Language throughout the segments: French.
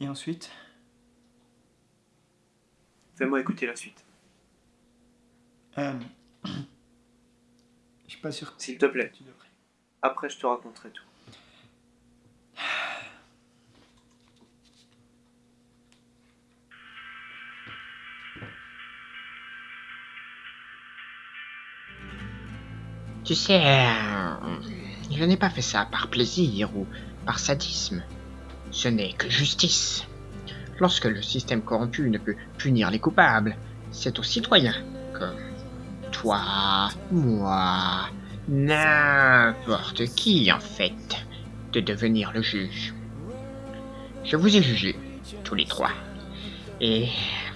Et ensuite Fais-moi écouter la suite. euh... Je suis pas sûr que S'il te plaît. tu devrais. Après, je te raconterai tout. Tu sais, euh, je n'ai pas fait ça par plaisir ou par sadisme. Ce n'est que justice. Lorsque le système corrompu ne peut punir les coupables, c'est aux citoyens, comme toi, moi, n'importe qui en fait, de devenir le juge. Je vous ai jugés, tous les trois. Et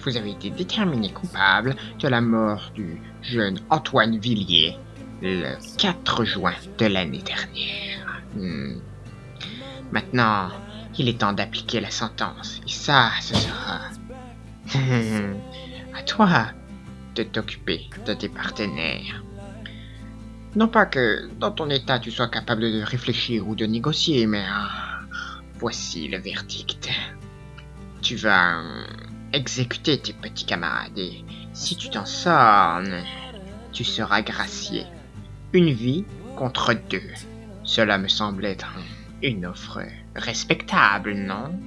vous avez été déterminés coupables de la mort du jeune Antoine Villiers le 4 juin de l'année dernière. Hmm. Maintenant, il est temps d'appliquer la sentence. Et ça, ce sera à toi de t'occuper de tes partenaires. Non pas que dans ton état tu sois capable de réfléchir ou de négocier, mais ah, voici le verdict. Tu vas euh, exécuter tes petits camarades et si tu t'en sors, tu seras gracié. Une vie contre deux. Cela me semble être une offre respectable, non?